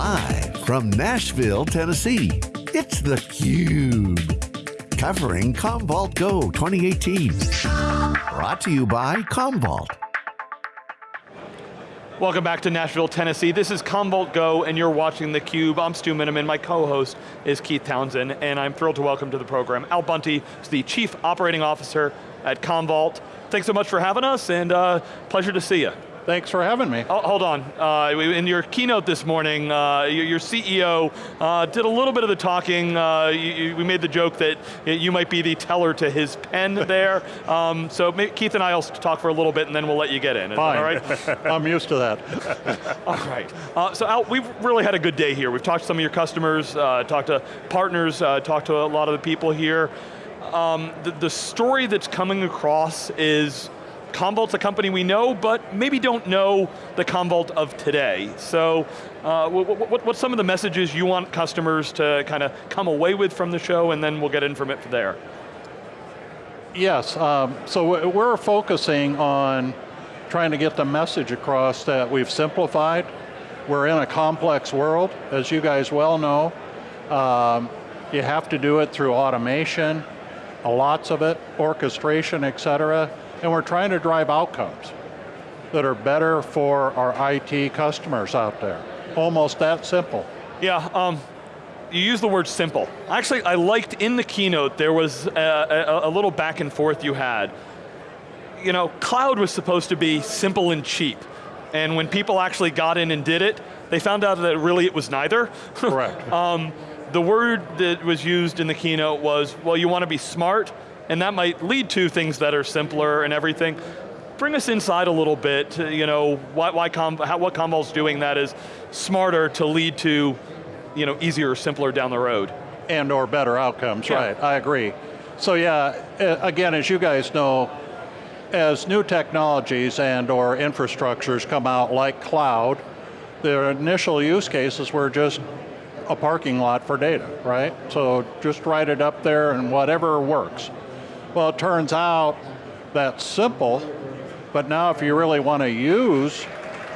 Live from Nashville, Tennessee, it's theCUBE. Covering Commvault Go 2018. Brought to you by Commvault. Welcome back to Nashville, Tennessee. This is Commvault Go and you're watching theCUBE. I'm Stu Miniman, my co-host is Keith Townsend, and I'm thrilled to welcome to the program Al Bunte, who's the Chief Operating Officer at Commvault. Thanks so much for having us, and uh, pleasure to see you. Thanks for having me. Oh, hold on, uh, in your keynote this morning, uh, your, CEO uh, did a little bit of the talking. Uh, you, we made the joke that you might be the teller to his Penn there. Um, so Keith and I will talk for a little bit and then we'll let you get in. Is Fine. all right? I'm used to that. all right. Uh, so Al, we've really had a good day here. We've talked to some of your customers, uh, talked to partners, talked to a lot of the people here. Um, the, the story that's coming across is Commvault's a company we know, but maybe don't know the Commvault of today. So uh, what, what, what's some of the messages you want customers to kind of come away with from the show and then we'll get in from it from there? Yes, um, so we're focusing on trying to get the message across that we've simplified. We're in a complex world, as you guys well know. Um, you have to do it through automation, lots of it, orchestration, et cetera and we're trying to drive outcomes that are better for our IT customers out there. Almost that simple. Yeah, um, you use the word simple. Actually, I liked in the keynote, there was a, a, a, little back and forth you had. You know, cloud was supposed to be simple and cheap. And when people actually got in and did it, they found out that really it was neither. Correct. um, the word that was used in the keynote was, well, you want to be smart, and that might lead to things that are simpler and everything. Bring us inside a little bit, you know, why, why Com, how, what Commvault's doing that is smarter to lead to you know, easier, simpler down the road. And or better outcomes, yeah. right, I agree. So yeah, again, as you guys know, as new technologies and or infrastructures come out like cloud, their initial use cases were just a parking lot for data, right? So just write it up there and whatever works. Well, it turns out that's simple, but now if you really want to use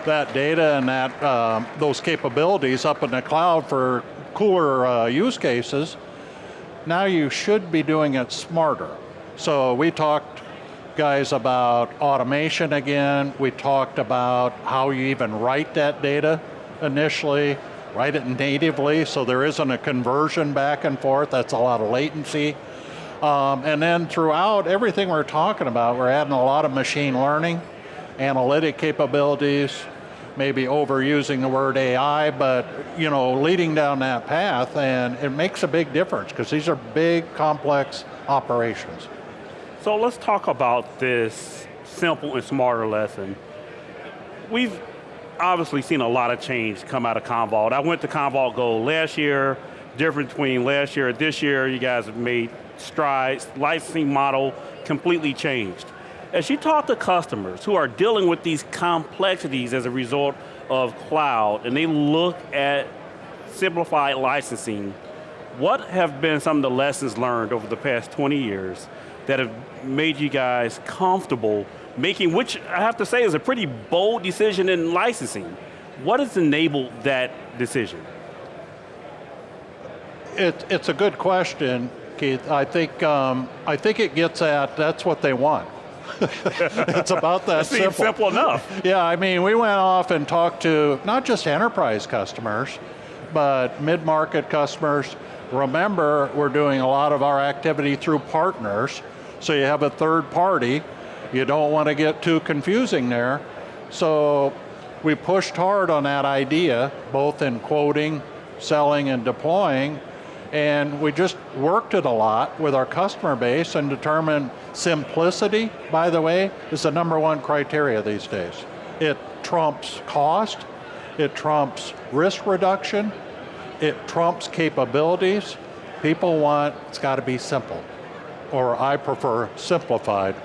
that data and that um, those capabilities up in the cloud for cooler uh, use cases, now you should be doing it smarter. So we talked, guys, about automation again. We talked about how you even write that data initially, write it natively so there isn't a conversion back and forth, that's a lot of latency. Um, and then throughout everything we're talking about, we're adding a lot of machine learning, analytic capabilities, maybe overusing the word AI, but you know, leading down that path, and it makes a big difference, because these are big, complex operations. So let's talk about this simple and smarter lesson. We've obviously seen a lot of change come out of Commvault. I went to Commvault Go last year, difference between last year and this year, you guys have made strides, licensing model completely changed. As you talk to customers who are dealing with these complexities as a result of cloud, and they look at simplified licensing, what have been some of the lessons learned over the past 20 years that have made you guys comfortable making, which I have to say is a pretty bold decision in licensing. What has enabled that decision? It, it's a good question. Keith. I think, um, I think it gets at, that's what they want. it's about that simple. simple enough. Yeah, I mean, we went off and talked to not just enterprise customers, but mid-market customers. Remember, we're doing a lot of our activity through partners, so you have a third party. You don't want to get too confusing there. So we pushed hard on that idea, both in quoting, selling, and deploying, and we just worked it a lot with our customer base and determined simplicity, by the way, is the number one criteria these days. It trumps cost, it trumps risk reduction, it trumps capabilities. People want, it's got to be simple. Or I prefer simplified.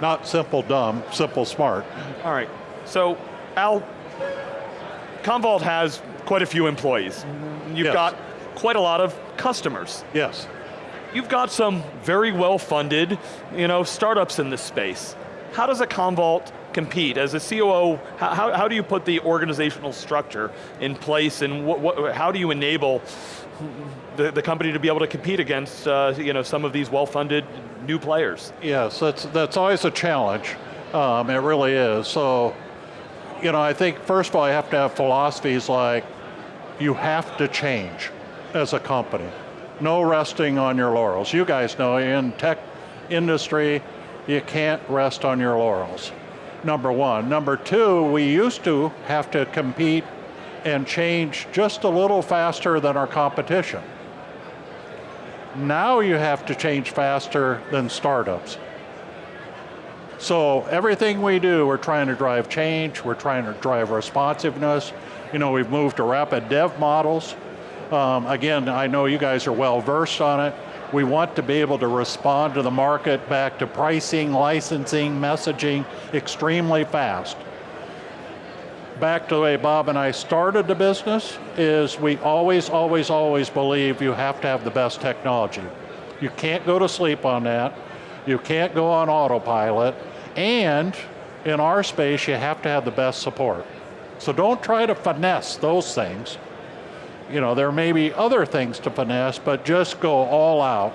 Not simple dumb, simple smart. All right, so Al, Commvault has quite a few employees. You've yes. got quite a lot of customers. Yes. You've got some very well-funded you know, startups in this space. How does a Commvault compete? As a COO, how, how do you put the organizational structure in place and what, what, how do you enable the, the company to be able to compete against uh, you know, some of these well-funded new players? Yes, that's, that's always a challenge. Um, it really is. So, you know, I think first of all, you have to have philosophies like you have to change as a company. No resting on your laurels. You guys know in tech industry, you can't rest on your laurels. Number one. Number two, we used to have to compete and change just a little faster than our competition. Now you have to change faster than startups. So everything we do, we're trying to drive change, we're trying to drive responsiveness. You know, we've moved to rapid dev models. Um, again, I know you guys are well versed on it. We want to be able to respond to the market back to pricing, licensing, messaging extremely fast back to the way Bob and I started the business, is we always, always, always believe you have to have the best technology. You can't go to sleep on that. You can't go on autopilot. And in our space, you have to have the best support. So don't try to finesse those things. You know, there may be other things to finesse, but just go all out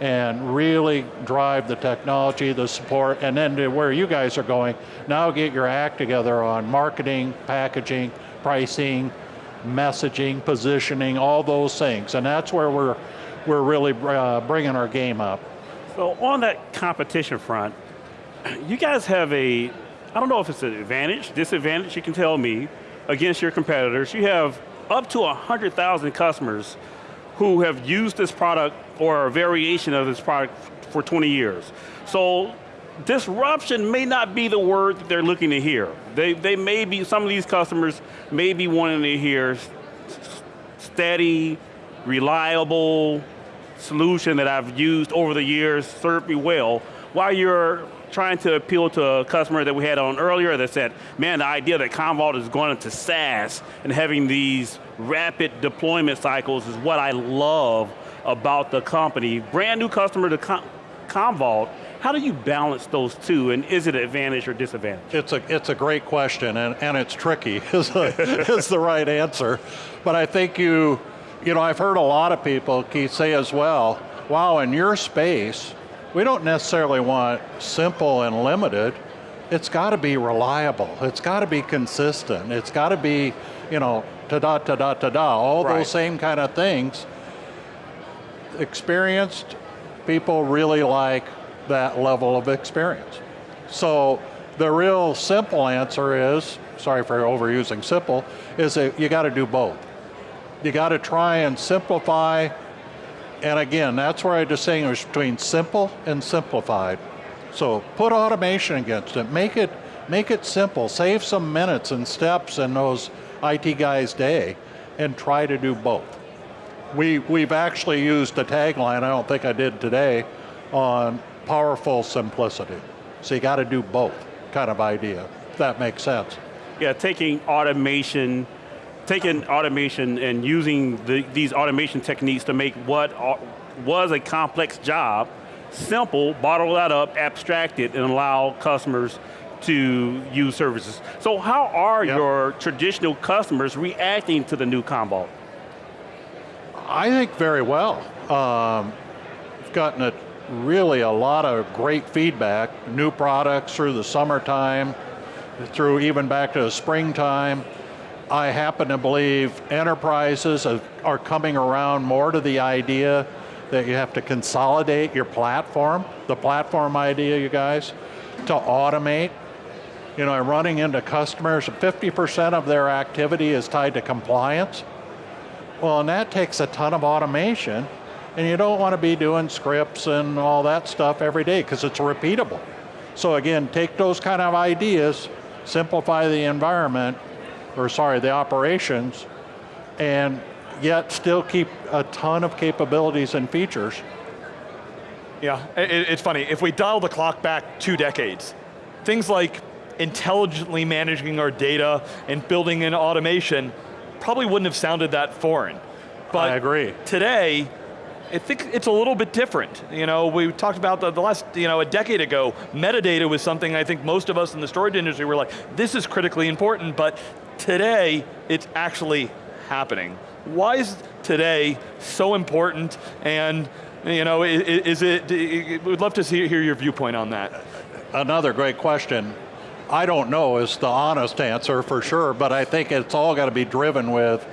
and really drive the technology, the support, and then to where you guys are going, now get your act together on marketing, packaging, pricing, messaging, positioning, all those things. And that's where we're, we're really uh, bringing our game up. So on that competition front, you guys have a, I don't know if it's an advantage, disadvantage, you can tell me, against your competitors. You have up to 100,000 customers who have used this product or a variation of this product for 20 years. So disruption may not be the word that they're looking to hear. They, they may be, some of these customers may be wanting to hear steady, reliable solution that I've used over the years, served me well, while you're trying to appeal to a customer that we had on earlier that said, man, the idea that Commvault is going into SaaS and having these rapid deployment cycles is what I love about the company. Brand new customer to Com Commvault, how do you balance those two, and is it an advantage or disadvantage? It's a, it's a great question, and, and it's tricky, is, a, is the right answer. But I think you, you know, I've heard a lot of people, Keith, say as well, wow, in your space, we don't necessarily want simple and limited, it's got to be reliable, it's got to be consistent, it's got to be, you know, ta-da, ta-da, ta-da, all right. those same kind of things. Experienced people really like that level of experience. So the real simple answer is, sorry for overusing simple, is that you got to do both. You got to try and simplify, and again, that's where I distinguish between simple and simplified. So put automation against it, make it, make it simple, save some minutes and steps in those IT guy's day and try to do both. We, we've actually used a tagline, I don't think I did today, on powerful simplicity. So you got to do both kind of idea, if that makes sense. Yeah, taking automation, taking automation and using the, these automation techniques to make what was a complex job simple, bottle that up, abstract it, and allow customers to use services. So how are yep. your traditional customers reacting to the new Commvault? I think very well. Um, we've gotten a, really a lot of great feedback, new products through the summertime, through even back to the springtime. I happen to believe enterprises are coming around more to the idea that you have to consolidate your platform, the platform idea, you guys, to automate you know, I'm running into customers, 50% of their activity is tied to compliance. Well, and that takes a ton of automation, and you don't want to be doing scripts and all that stuff every day because it's repeatable. So again, take those kind of ideas, simplify the environment, or sorry, the operations, and yet still keep a ton of capabilities and features. Yeah, it's funny, if we dial the clock back two decades, things like intelligently managing our data and building in automation probably wouldn't have sounded that foreign. But I agree. today, I think it's a little bit different. You know, we talked about the, the, last, you know, a decade ago, metadata was something I think most of us in the storage industry were like, this is critically important, but today, it's actually happening. Why is today so important and you know, is, it, we'd love to see, hear your viewpoint on that. Another great question. I don't know is the honest answer for sure, but I think it's all got to be driven with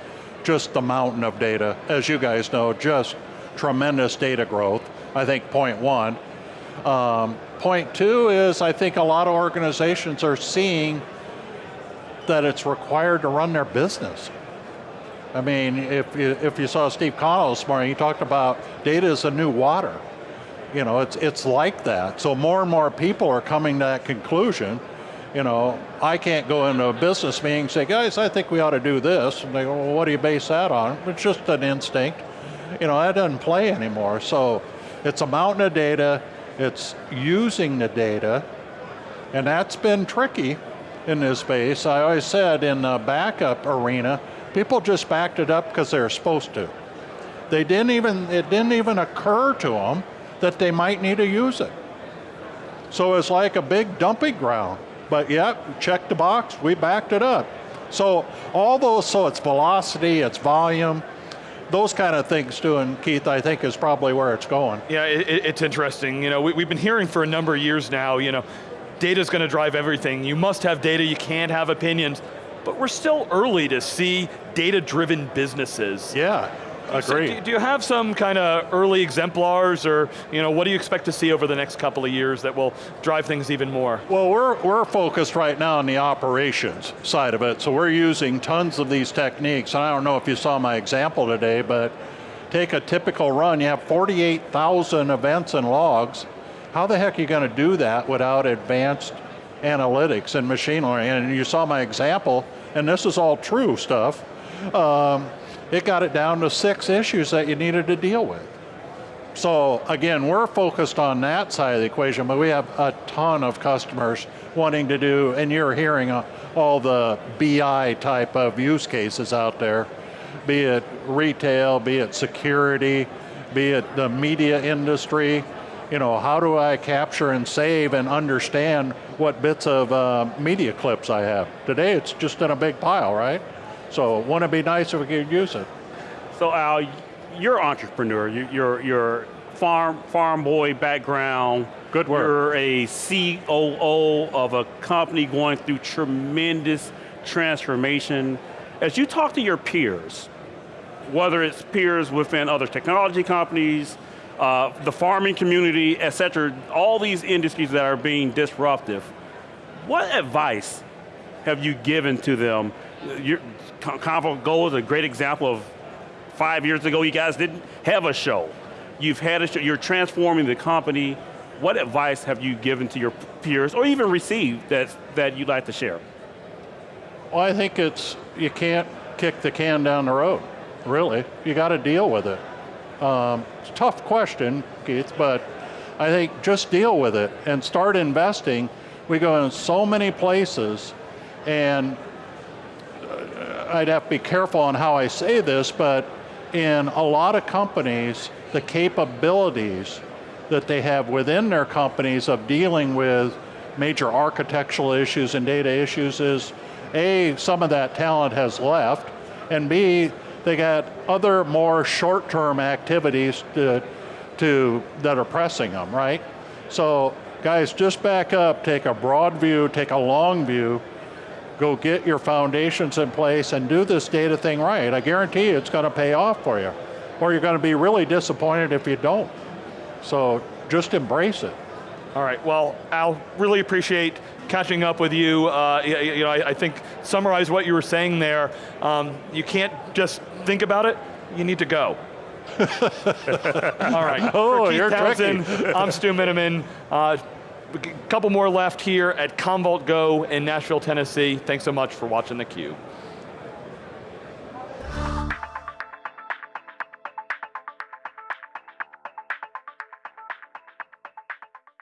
just the mountain of data. As you guys know, just tremendous data growth, I think point one. Um, point two is I think a lot of organizations are seeing that it's required to run their business. I mean, if you, if you saw Steve Connell this morning, he talked about data is a new water. You know, it's, it's like that. So more and more people are coming to that conclusion. You know, I can't go into a business meeting and say, guys, I think we ought to do this. And they go, well, what do you base that on? It's just an instinct. You know, that doesn't play anymore. So it's a mountain of data, it's using the data, and that's been tricky in this space. I always said in the backup arena, People just backed it up because they were supposed to. They didn't even, it didn't even occur to them that they might need to use it. So it's like a big dumping ground. But yep, check the box, we backed it up. So all those, so it's velocity, it's volume, those kind of things too, and Keith, I think is probably where it's going. Yeah, it, it's interesting. You know, we, have been hearing for a number of years now, you know, data's going to drive everything. You must have data, you can't have opinions but we're still early to see data-driven businesses. Yeah, agree. So do, do, you have some kind of early exemplars or you know, what do you expect to see over the next couple of years that will drive things even more? Well, we're, we're focused right now on the operations side of it, so we're using tons of these techniques, and I don't know if you saw my example today, but take a typical run, you have 48,000 events and logs, how the heck are you going to do that without advanced analytics and machine learning? And you saw my example, and this is all true stuff, um, it got it down to six issues that you needed to deal with. So again, we're focused on that side of the equation, but we have a ton of customers wanting to do, and you're hearing uh, all the BI type of use cases out there, be it retail, be it security, be it the media industry, you know, how do I capture and save and understand what bits of uh, media clips I have? Today it's just in a big pile, right? So wouldn't it be nice if we could use it? So Al, you're an entrepreneur, you're, you're farm, farm boy background. Good work. You're a COO of a company going through tremendous transformation. As you talk to your peers, whether it's peers within other technology companies, uh, the farming community, et cetera, all these industries that are being disruptive. What advice have you given to them? Your Commvault Go is a great example of five years ago, you guys didn't have a show. You've had a show, you're transforming the company. What advice have you given to your peers, or even received, that, that you'd like to share? Well, I think it's, you can't kick the can down the road, really. You got to deal with it. Um, it's a tough question, Keith, but I think just deal with it and start investing. We go in so many places and uh, I'd have to be careful on how I say this, but in a lot of companies, the capabilities that they have within their companies of dealing with major architectural issues and data issues is A, some of that talent has left, and B, they got other more short-term activities to, to, that are pressing them, right? So guys, just back up, take a broad view, take a long view, go get your foundations in place and do this data thing right. I guarantee you it's going to pay off for you. Or you're going to be really disappointed if you don't. So just embrace it. All right, well, Al, really appreciate catching up with you. Uh, you, you, know, I, I, think summarize what you were saying there. Um, you can't just think about it, you need to go. All right, oh, For Keith you're Townsend, tricky. I'm Stu Miniman. Uh, a couple more left here at Commvault Go in Nashville, Tennessee. Thanks so much for watching theCUBE.